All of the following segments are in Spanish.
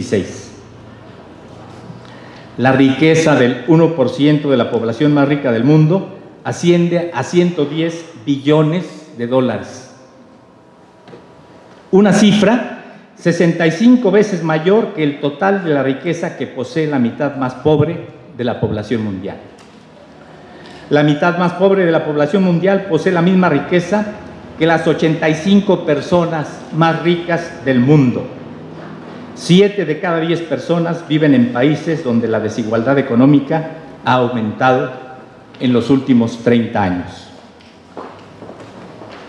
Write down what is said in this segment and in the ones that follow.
2016. La riqueza del 1% de la población más rica del mundo asciende a 110 billones de dólares. Una cifra 65 veces mayor que el total de la riqueza que posee la mitad más pobre de la población mundial. La mitad más pobre de la población mundial posee la misma riqueza que las 85 personas más ricas del mundo. Siete de cada diez personas viven en países donde la desigualdad económica ha aumentado en los últimos 30 años.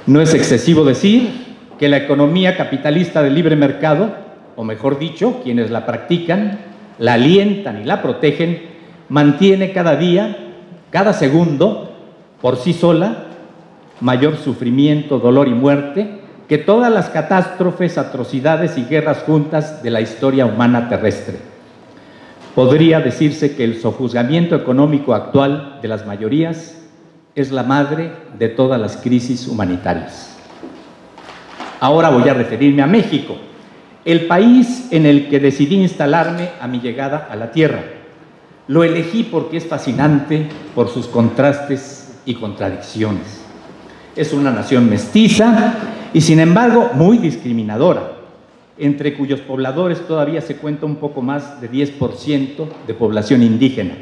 No es excesivo decir que la economía capitalista de libre mercado, o mejor dicho, quienes la practican, la alientan y la protegen, mantiene cada día, cada segundo, por sí sola, mayor sufrimiento, dolor y muerte que todas las catástrofes, atrocidades y guerras juntas de la historia humana terrestre. Podría decirse que el sojuzgamiento económico actual de las mayorías es la madre de todas las crisis humanitarias. Ahora voy a referirme a México, el país en el que decidí instalarme a mi llegada a la Tierra. Lo elegí porque es fascinante por sus contrastes y contradicciones es una nación mestiza y sin embargo muy discriminadora, entre cuyos pobladores todavía se cuenta un poco más de 10% de población indígena.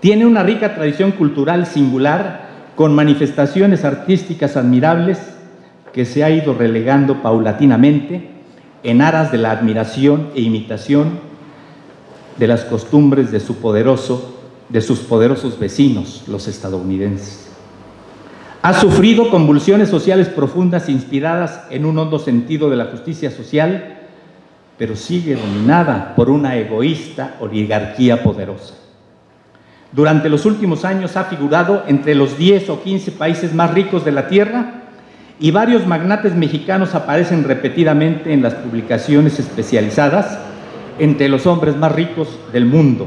Tiene una rica tradición cultural singular con manifestaciones artísticas admirables que se ha ido relegando paulatinamente en aras de la admiración e imitación de las costumbres de, de sus poderosos vecinos, los estadounidenses. Ha sufrido convulsiones sociales profundas inspiradas en un hondo sentido de la justicia social, pero sigue dominada por una egoísta oligarquía poderosa. Durante los últimos años ha figurado entre los 10 o 15 países más ricos de la Tierra y varios magnates mexicanos aparecen repetidamente en las publicaciones especializadas entre los hombres más ricos del mundo,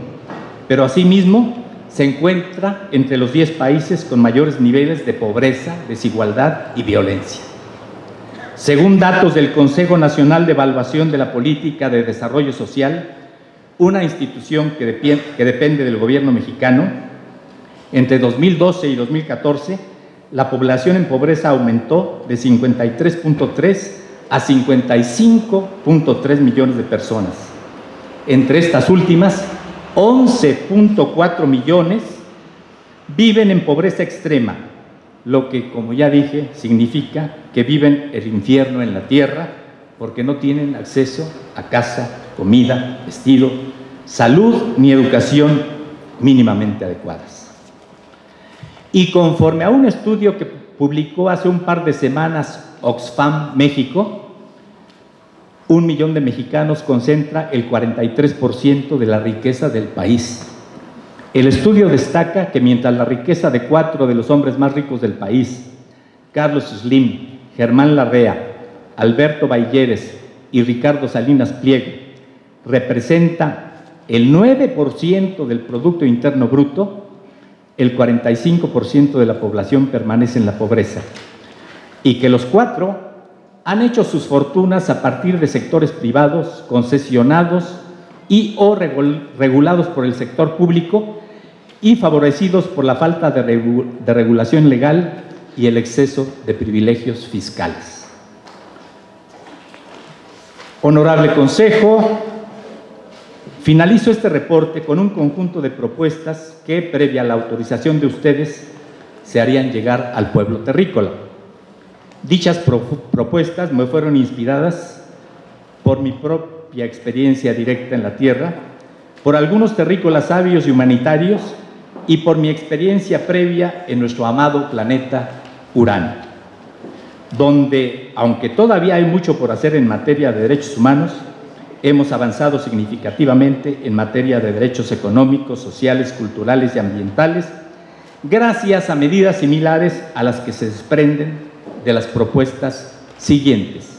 pero asimismo se encuentra entre los 10 países con mayores niveles de pobreza, desigualdad y violencia. Según datos del Consejo Nacional de Evaluación de la Política de Desarrollo Social, una institución que, depende del gobierno mexicano, entre 2012 y 2014, la población en pobreza aumentó de 53.3 a 55.3 millones de personas. Entre estas últimas, 11.4 millones viven en pobreza extrema, lo que, como ya dije, significa que viven el infierno en la tierra porque no tienen acceso a casa, comida, vestido, salud ni educación mínimamente adecuadas. Y conforme a un estudio que publicó hace un par de semanas Oxfam México, un millón de mexicanos concentra el 43% de la riqueza del país. El estudio destaca que mientras la riqueza de cuatro de los hombres más ricos del país, Carlos Slim, Germán Larrea, Alberto Balleres y Ricardo Salinas Pliego, representa el 9% del Producto Interno Bruto, el 45% de la población permanece en la pobreza. Y que los cuatro han hecho sus fortunas a partir de sectores privados, concesionados y o regulados por el sector público y favorecidos por la falta de, regulación legal y el exceso de privilegios fiscales. Honorable Consejo, finalizo este reporte con un conjunto de propuestas que, previa a la autorización de ustedes, se harían llegar al pueblo terrícola. Dichas propuestas me fueron inspiradas por mi propia experiencia directa en la tierra, por algunos terrícolas sabios y humanitarios y por mi experiencia previa en nuestro amado planeta Urano, donde, aunque todavía hay mucho por hacer en materia de derechos humanos, hemos avanzado significativamente en materia de derechos económicos, sociales, culturales y ambientales, gracias a medidas similares a las que se desprenden de las propuestas siguientes.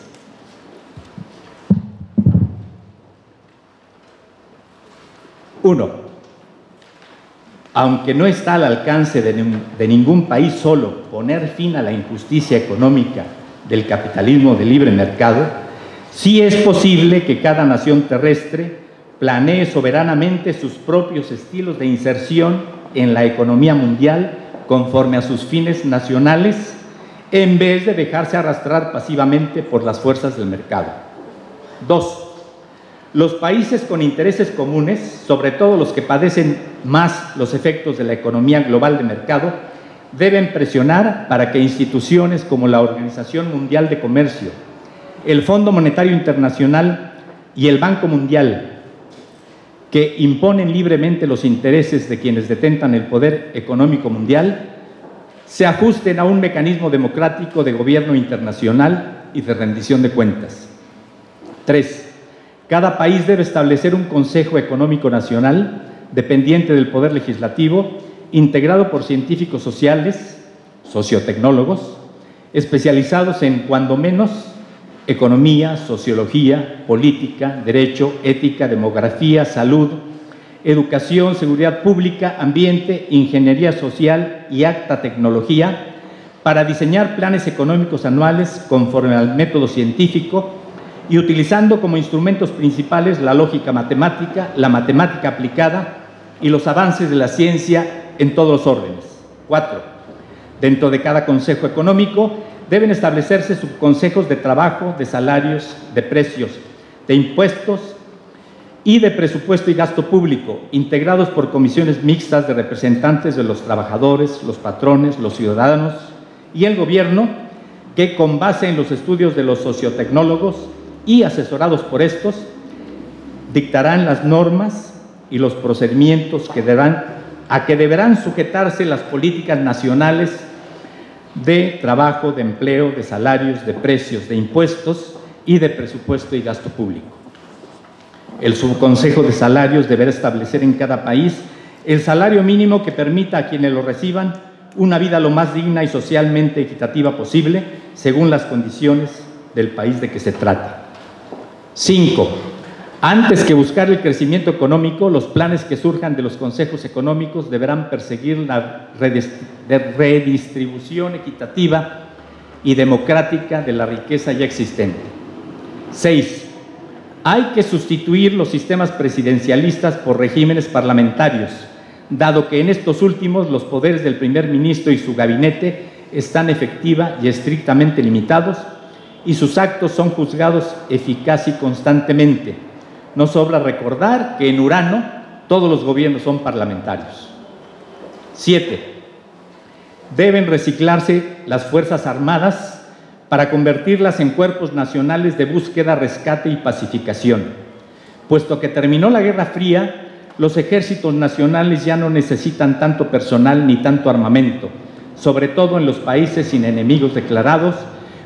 Uno, aunque no está al alcance de, de, ningún país solo poner fin a la injusticia económica del capitalismo de libre mercado, Sí es posible que cada nación terrestre planee soberanamente sus propios estilos de inserción en la economía mundial conforme a sus fines nacionales, en vez de dejarse arrastrar pasivamente por las fuerzas del mercado. Dos, los países con intereses comunes, sobre todo los que padecen más los efectos de la economía global de mercado, deben presionar para que instituciones como la Organización Mundial de Comercio, el Fondo Monetario Internacional y el Banco Mundial, que imponen libremente los intereses de quienes detentan el poder económico mundial, se ajusten a un mecanismo democrático de gobierno internacional y de rendición de cuentas. Tres, cada país debe establecer un Consejo Económico Nacional dependiente del Poder Legislativo, integrado por científicos sociales, sociotecnólogos, especializados en, cuando menos, economía, sociología, política, derecho, ética, demografía, salud, educación, seguridad pública, ambiente, ingeniería social y acta tecnología, para diseñar planes económicos anuales conforme al método científico y utilizando como instrumentos principales la lógica matemática, la matemática aplicada y los avances de la ciencia en todos los órdenes. Cuatro, dentro de cada consejo económico deben establecerse subconsejos de trabajo, de salarios, de precios, de impuestos y de presupuesto y gasto público, integrados por comisiones mixtas de representantes de los trabajadores, los patrones, los ciudadanos y el gobierno, que con base en los estudios de los sociotecnólogos y asesorados por estos, dictarán las normas y los procedimientos que deberán, a que deberán sujetarse las políticas nacionales de trabajo, de empleo, de salarios, de precios, de impuestos y de presupuesto y gasto público. El subconsejo de salarios deberá establecer en cada país el salario mínimo que permita a quienes lo reciban una vida lo más digna y socialmente equitativa posible según las condiciones del país de que se trate. Cinco, antes que buscar el crecimiento económico, los planes que surjan de los consejos económicos deberán perseguir la redistribución equitativa y democrática de la riqueza ya existente. Seis, hay que sustituir los sistemas presidencialistas por regímenes parlamentarios, dado que en estos últimos los poderes del primer ministro y su gabinete están efectiva y estrictamente limitados y sus actos son juzgados eficaz y constantemente. No sobra recordar que en Urano todos los gobiernos son parlamentarios. Siete, deben reciclarse las Fuerzas Armadas para convertirlas en cuerpos nacionales de búsqueda, rescate y pacificación. Puesto que terminó la Guerra Fría, los ejércitos nacionales ya no necesitan tanto personal ni tanto armamento, sobre todo en los países sin enemigos declarados,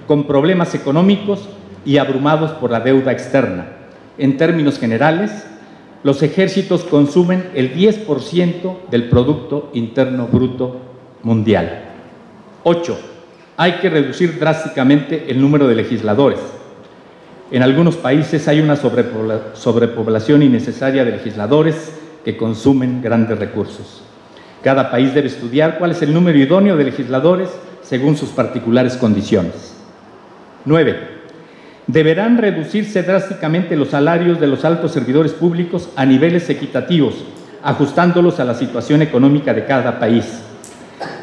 con problemas económicos y abrumados por la deuda externa. En términos generales, los ejércitos consumen el 10% del Producto Interno Bruto Mundial. 8. Hay que reducir drásticamente el número de legisladores. En algunos países hay una sobrepoblación innecesaria de legisladores que consumen grandes recursos. Cada país debe estudiar cuál es el número idóneo de legisladores según sus particulares condiciones. 9. Deberán reducirse drásticamente los salarios de los altos servidores públicos a niveles equitativos, ajustándolos a la situación económica de cada país.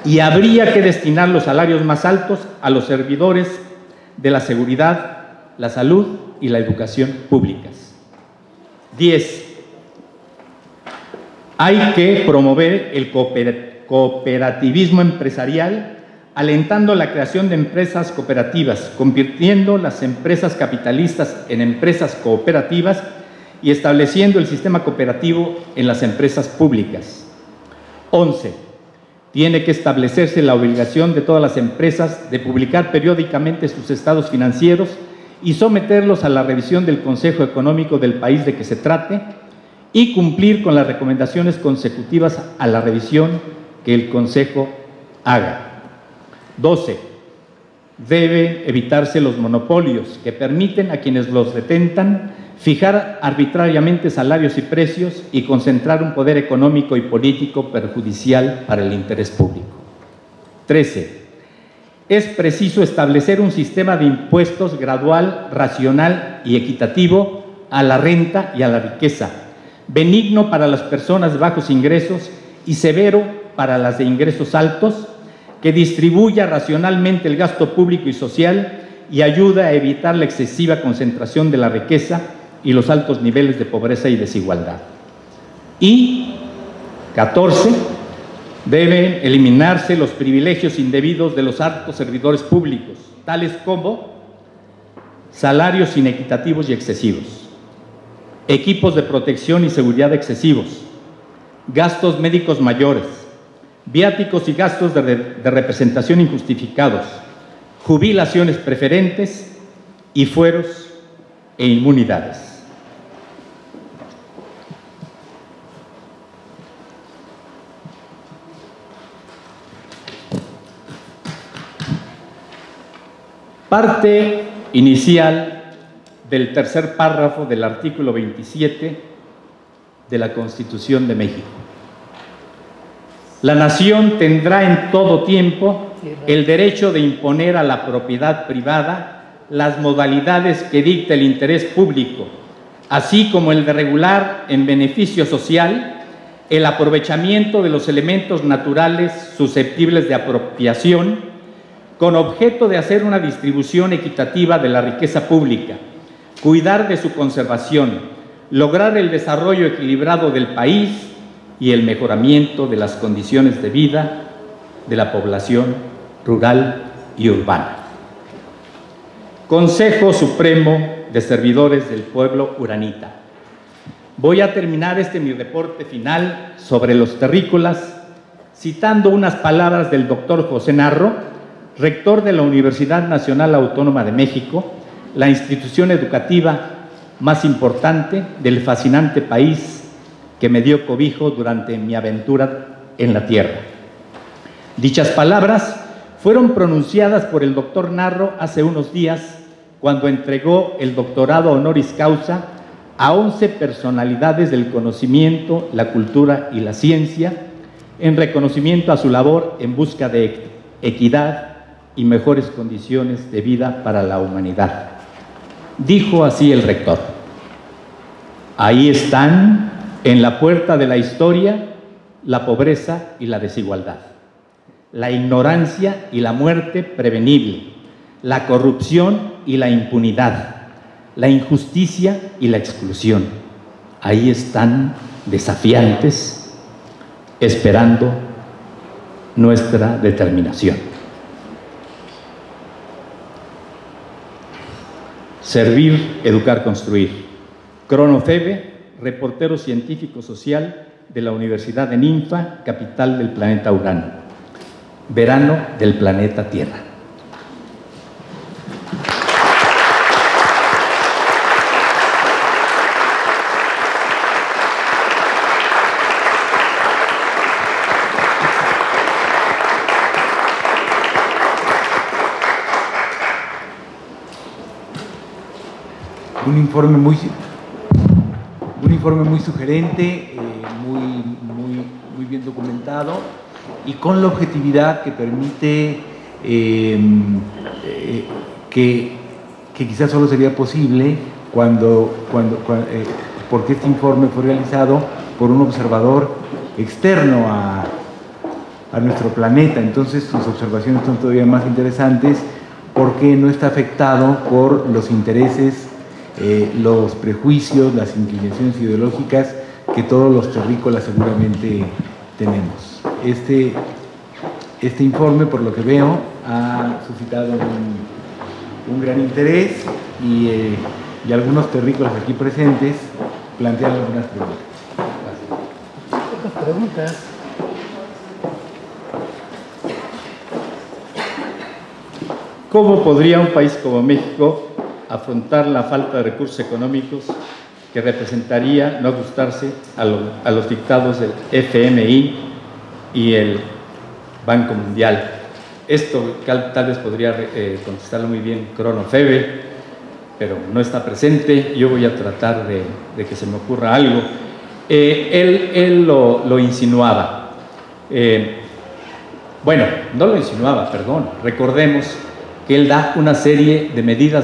Y habría que destinar los salarios más altos a los servidores de la seguridad, la salud y la educación públicas. 10. Hay que promover el cooperativismo empresarial alentando la creación de empresas cooperativas, convirtiendo las empresas capitalistas en empresas cooperativas y estableciendo el sistema cooperativo en las empresas públicas. 11. Tiene que establecerse la obligación de todas las empresas de publicar periódicamente sus estados financieros y someterlos a la revisión del Consejo Económico del país de que se trate y cumplir con las recomendaciones consecutivas a la revisión que el Consejo haga. 12. Debe evitarse los monopolios que permiten a quienes los detentan fijar arbitrariamente salarios y precios y concentrar un poder económico y político perjudicial para el interés público. 13. es preciso establecer un sistema de impuestos gradual, racional y equitativo a la renta y a la riqueza, benigno para las personas de bajos ingresos y severo para las de ingresos altos, que distribuya racionalmente el gasto público y social y ayuda a evitar la excesiva concentración de la riqueza y los altos niveles de pobreza y desigualdad. Y 14 Deben eliminarse los privilegios indebidos de los altos servidores públicos, tales como salarios inequitativos y excesivos, equipos de protección y seguridad excesivos, gastos médicos mayores, viáticos y gastos de, de representación injustificados, jubilaciones preferentes y fueros e inmunidades. Parte inicial del tercer párrafo del artículo 27 de la Constitución de México. La nación tendrá en todo tiempo el derecho de imponer a la propiedad privada las modalidades que dicta el interés público, así como el de regular en beneficio social el aprovechamiento de los elementos naturales susceptibles de apropiación con objeto de hacer una distribución equitativa de la riqueza pública, cuidar de su conservación, lograr el desarrollo equilibrado del país y el mejoramiento de las condiciones de vida de la población rural y urbana. Consejo Supremo de Servidores del Pueblo Uranita. Voy a terminar este mi reporte final sobre los terrícolas citando unas palabras del doctor José Narro, rector de la Universidad Nacional Autónoma de México, la institución educativa más importante del fascinante país que me dio cobijo durante mi aventura en la tierra. Dichas palabras fueron pronunciadas por el doctor Narro hace unos días cuando entregó el doctorado honoris causa a 11 personalidades del conocimiento, la cultura y la ciencia en reconocimiento a su labor en busca de equidad, y mejores condiciones de vida para la humanidad. Dijo así el rector, ahí están en la puerta de la historia la pobreza y la desigualdad, la ignorancia y la muerte prevenible, la corrupción y la impunidad, la injusticia y la exclusión. Ahí están desafiantes, esperando nuestra determinación. Servir, educar, construir. Cronofebe, reportero científico social de la Universidad de Ninfa, capital del planeta Urano. Verano del planeta Tierra. Un informe muy, un informe muy sugerente, eh, muy, muy, muy, bien documentado y con la objetividad que permite em, eh, que, que, quizás solo sería posible cuando, cuando, eh, porque este informe fue realizado por un observador externo a, a nuestro planeta, entonces sus observaciones son todavía más interesantes porque no está afectado por los intereses eh, los prejuicios, las inclinaciones ideológicas que todos los terrícolas seguramente tenemos. Este, este informe, por lo que veo, ha suscitado un, gran interés y, eh, y, algunos terrícolas aquí presentes plantean algunas preguntas. Gracias. preguntas? ¿Cómo podría un país como México afrontar la falta de recursos económicos que representaría no ajustarse a, los dictados del FMI y el Banco Mundial. Esto tal vez podría eh, contestarlo muy bien Cronofebe, pero no está presente. Yo voy a tratar de, que se me ocurra algo. Eh, él, lo, insinuaba. Eh, Bueno, no lo insinuaba, perdón. Recordemos que él da una serie de medidas